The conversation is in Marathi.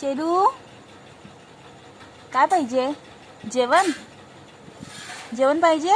शेरू काय पाहिजे? जेवण? जेवण पाहिजे?